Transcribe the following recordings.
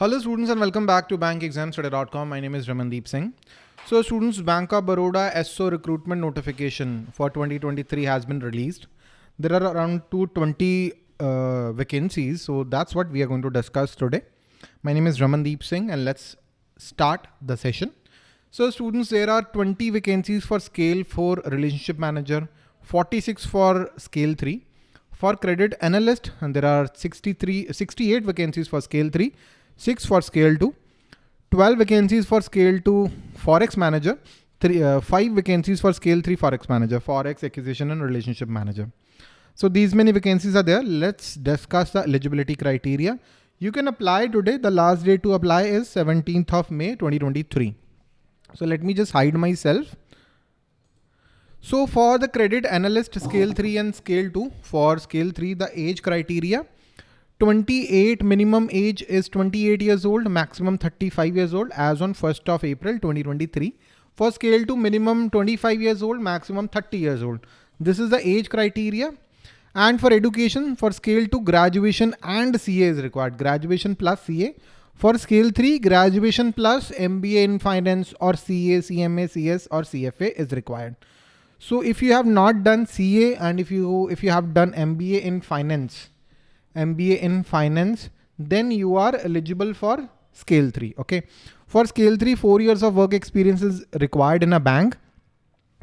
Hello students and welcome back to bankexamstudy.com. My name is Ramandeep Singh. So students, Bank of Baroda SO recruitment notification for 2023 has been released. There are around 220 uh, vacancies. So that's what we are going to discuss today. My name is Ramandeep Singh and let's start the session. So students, there are 20 vacancies for scale 4 relationship manager, 46 for scale 3. For credit analyst, and there are 63, 68 vacancies for scale 3, 6 for scale 2, 12 vacancies for scale 2 forex manager, three, uh, 5 vacancies for scale 3 forex manager, forex acquisition and relationship manager. So these many vacancies are there. Let's discuss the eligibility criteria. You can apply today. The last day to apply is 17th of May 2023. So let me just hide myself. So for the credit analyst scale 3 and scale 2, for scale 3, the age criteria, 28 minimum age is 28 years old, maximum 35 years old as on 1st of April 2023. For scale 2, minimum 25 years old, maximum 30 years old. This is the age criteria. And for education, for scale 2, graduation and CA is required. Graduation plus CA. For scale 3, graduation plus MBA in finance or CA, CMA, CS or CFA is required. So if you have not done CA and if you if you have done MBA in finance, MBA in finance, then you are eligible for scale 3. Okay. For scale 3, 4 years of work experience is required in a bank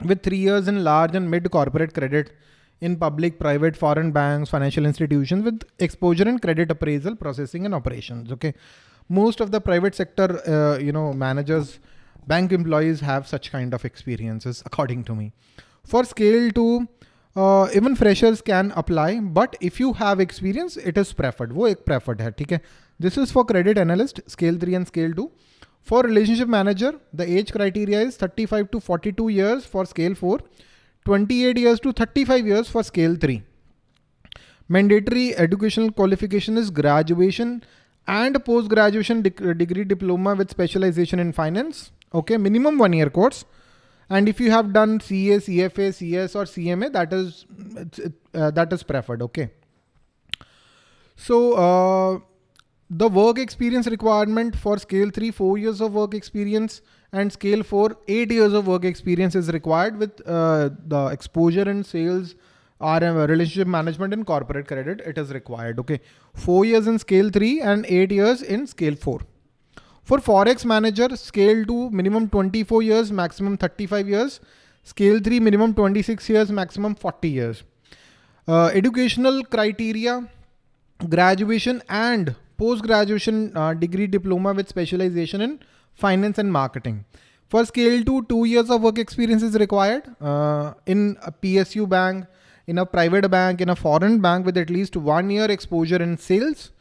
with 3 years in large and mid corporate credit in public, private, foreign banks, financial institutions with exposure in credit appraisal, processing and operations. Okay. Most of the private sector, uh, you know, managers, bank employees have such kind of experiences according to me. For scale 2, uh, even freshers can apply, but if you have experience, it is preferred. वो एक preferred है, ठीक है? This is for credit analyst, scale 3 and scale 2. For relationship manager, the age criteria is 35 to 42 years for scale 4, 28 years to 35 years for scale 3. Mandatory educational qualification is graduation and post-graduation degree diploma with specialization in finance. Okay, minimum one year course. And if you have done CA, CFA, CS or CMA, that is uh, that is preferred. Okay. So uh, the work experience requirement for scale three, four years of work experience and scale four, eight years of work experience is required with uh, the exposure in sales RM, relationship management and corporate credit. It is required. Okay. Four years in scale three and eight years in scale four. For Forex Manager, scale 2, minimum 24 years, maximum 35 years. Scale 3, minimum 26 years, maximum 40 years. Uh, educational criteria, graduation and post-graduation uh, degree diploma with specialization in finance and marketing. For scale 2, 2 years of work experience is required uh, in a PSU bank, in a private bank, in a foreign bank with at least one year exposure in sales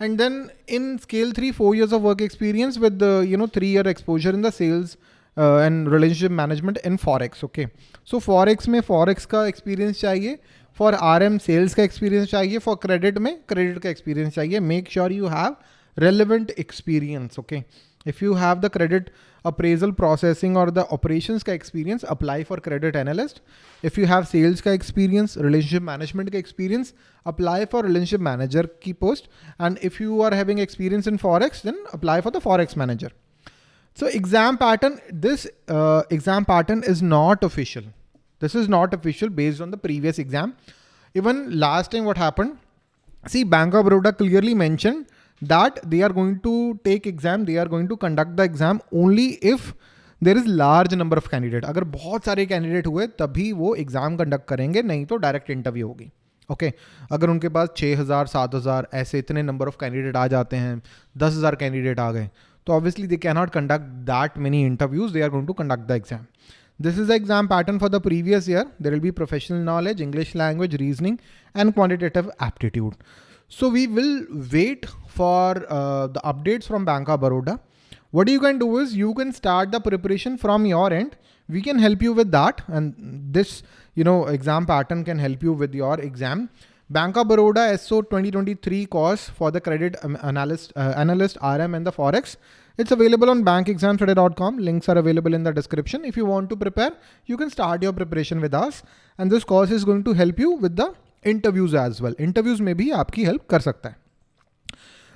and then in scale three, four years of work experience with the, you know, three year exposure in the sales uh, and relationship management in Forex. Okay. So Forex में Forex का experience चाहिए. For RM sales का experience चाहिए. For credit में credit का experience चाहिए. Make sure you have relevant experience. Okay. If you have the credit appraisal processing or the operations ka experience, apply for credit analyst. If you have sales ka experience, relationship management ka experience, apply for relationship manager key post. And if you are having experience in Forex, then apply for the Forex manager. So exam pattern, this uh, exam pattern is not official. This is not official based on the previous exam. Even last time what happened, see Bank of Baroda clearly mentioned that they are going to take exam, they are going to conduct the exam only if there is large number of candidate अगर बहुत सारे candidate हुए तभी वो exam conduct करेंगे नहीं तो direct interview होगी ओके okay. अगर उनके पास छः हज़ार सात हज़ार ऐसे इतने नंबर ऑफ़ कैंडिडेट आ जाते हैं दस हज़ार कैंडिडेट आ गए तो obviously they can not conduct that many interviews they are going to conduct the exam This is the exam pattern for the previous year. There will be professional knowledge, English language, reasoning, and quantitative aptitude. So we will wait for uh, the updates from Bank of Baroda. What you can do is you can start the preparation from your end. We can help you with that. And this, you know, exam pattern can help you with your exam. Bank of Baroda SO 2023 course for the credit um, analyst, uh, analyst RM and the Forex. It's available on bankexamstudy.com. Links are available in the description. If you want to prepare, you can start your preparation with us. And this course is going to help you with the interviews as well. Interviews may be आपकी help कर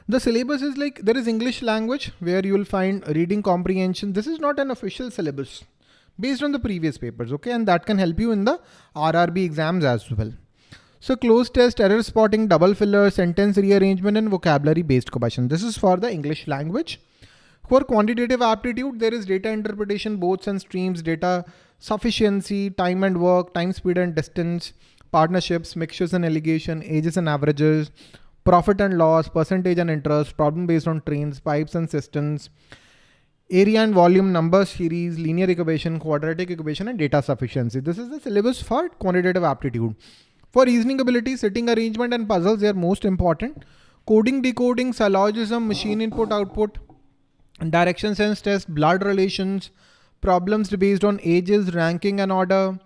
The syllabus is like there is English language where you will find reading comprehension. This is not an official syllabus based on the previous papers. Okay. And that can help you in the RRB exams as well. So cloze test, error spotting, double filler, sentence rearrangement and vocabulary based question. This is for the English language. For quantitative aptitude, there is data interpretation, boats and streams, data sufficiency, time and work, time, speed and distance, partnerships, mixtures and alligation, ages and averages, profit and loss, percentage and interest, problem based on trains, pipes and cisterns, area and volume, number series, linear equation, quadratic equation, and data sufficiency. This is the syllabus for quantitative aptitude. For reasoning ability, sitting arrangement and puzzles, they are most important. Coding, decoding, syllogism, machine input, output, direction sense test, blood relations, problems based on ages, ranking and order,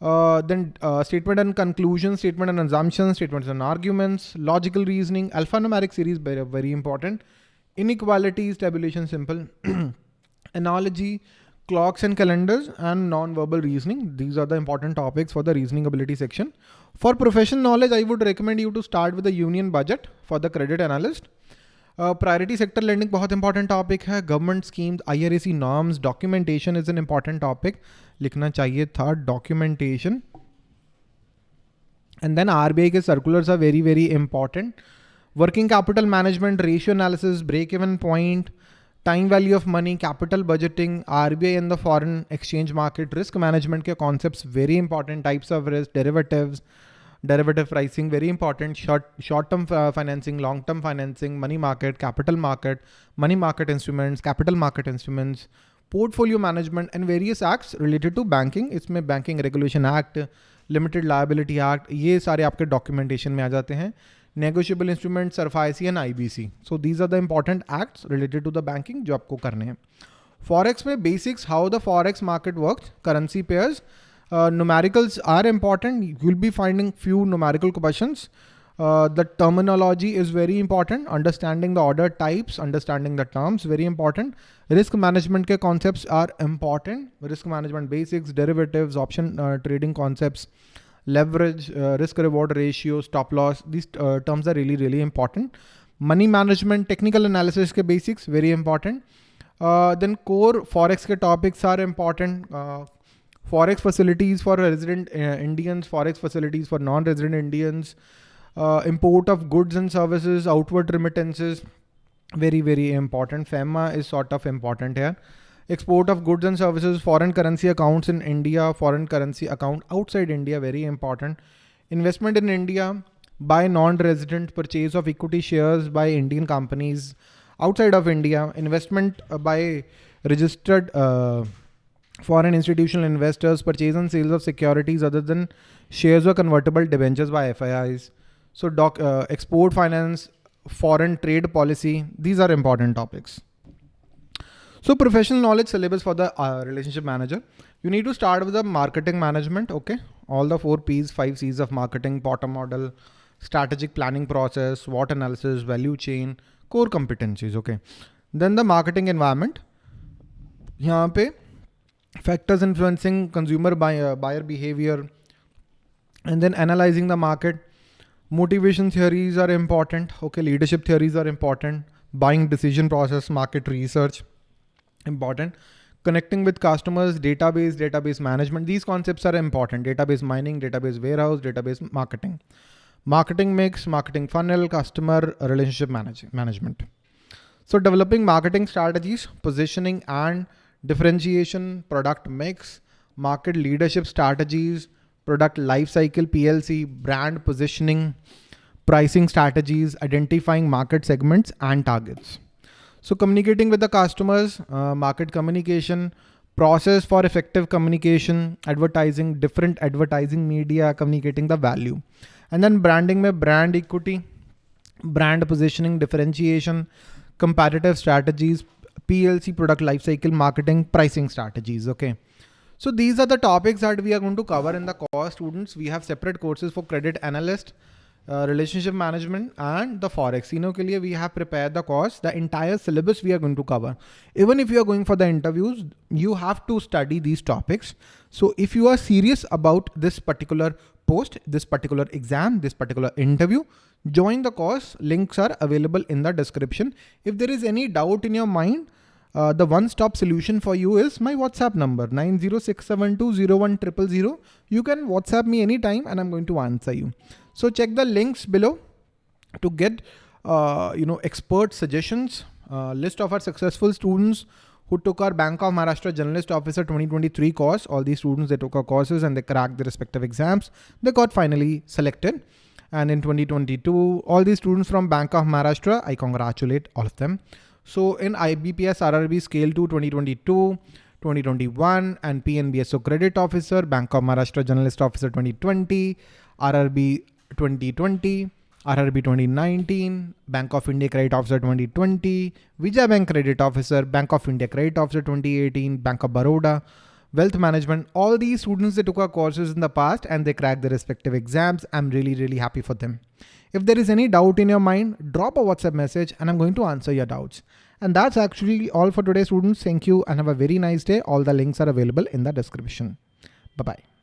uh, then uh, statement and conclusion, statement and assumption, statements and arguments, logical reasoning, alphanumeric series, very, very important. Inequalities, tabulation simple, analogy, clocks and calendars, and non-verbal reasoning. These are the important topics for the reasoning ability section. For professional knowledge, I would recommend you to start with the union budget for the credit analyst. Priority sector lending बहुत important topic है. Government schemes IRAC norms documentation is an important topic लिखना चाहिए था documentation and then RBI के circulars are very very important working capital management ratio analysis break even point time value of money capital budgeting RBI and the foreign exchange market risk management के concept very important types of risk derivatives derivative pricing, very important, short, short-term uh, financing, long-term financing, money market, capital market, money market instruments, capital market instruments, portfolio management and various acts related to banking. इसमें Banking Regulation Act, Limited Liability Act, ये सारे आपके documentation में आ जाते हैं. Negotiable instruments, SRFIC and IBC. So these are the important acts related to the banking जो आपको करने हैं. Forex में basics, how the Forex market works, currency pairs, uh, numericals are important. You'll be finding few numerical questions. Uh, the terminology is very important. Understanding the order types, understanding the terms, very important. Risk management ke concepts are important. Risk management basics, derivatives, option uh, trading concepts, leverage, uh, risk reward ratio, stop loss. These uh, terms are really, really important. Money management, technical analysis ke basics, very important. Uh, then core forex ke topics are important forex facilities for resident uh, Indians, forex facilities for non-resident Indians, uh, import of goods and services, outward remittances, very, very important. FEMA is sort of important here. Export of goods and services, foreign currency accounts in India, foreign currency account outside India, very important. Investment in India by non-resident purchase of equity shares by Indian companies outside of India, investment uh, by registered uh, foreign institutional investors, purchase and sales of securities other than shares or convertible debentures by FIIs. So doc, uh, export finance, foreign trade policy, these are important topics. So professional knowledge syllabus for the uh, relationship manager. You need to start with the marketing management, okay? All the four P's, five C's of marketing, Porter model, strategic planning process, SWOT analysis, value chain, core competencies, okay? Then the marketing environment. यहाँ पे factors influencing consumer buyer, uh, buyer behavior, and then analyzing the market. Motivation theories are important. Okay, leadership theories are important. Buying decision process, market research, important. Connecting with customers, database, database management. These concepts are important. Database mining, database warehouse, database marketing. Marketing mix, marketing funnel, customer relationship manage management. So developing marketing strategies, positioning and differentiation, product mix, market leadership strategies, product lifecycle PLC, brand positioning, pricing strategies, identifying market segments and targets. So communicating with the customers, uh, market communication, process for effective communication, advertising, different advertising media, communicating the value. And then branding में brand equity, brand positioning, differentiation, competitive strategies, PLC product lifecycle marketing pricing strategies. Okay. So these are the topics that we are going to cover in the course students. We have separate courses for credit analyst, uh, relationship management and the forex. You know, we have prepared the course, the entire syllabus we are going to cover. Even if you are going for the interviews, you have to study these topics. So if you are serious about this particular post, this particular exam, this particular interview, join the course. Links are available in the description. If there is any doubt in your mind, uh, the one-stop solution for you is my WhatsApp number 906720100. You can WhatsApp me anytime and I'm going to answer you. So check the links below to get uh, you know expert suggestions, uh, list of our successful students who took our Bank of Maharashtra Generalist Officer 2023 course. All these students they took our courses and they cracked the respective exams. They got finally selected. And in 2022, all these students from Bank of Maharashtra, I congratulate all of them. So in IBPS RRB Scale 2 2022, 2021 and PNBSO Credit Officer, Bank of Maharashtra Generalist Officer 2020, RRB 2020, RRB 2019, Bank of India Credit Officer 2020, Vijay Bank Credit Officer, Bank of India Credit Officer 2018, Bank of Baroda, Wealth Management. All these students, they took our courses in the past and they cracked their respective exams. I'm really, really happy for them. If there is any doubt in your mind, drop a WhatsApp message and I'm going to answer your doubts. And that's actually all for today, students. Thank you and have a very nice day. All the links are available in the description. Bye-bye.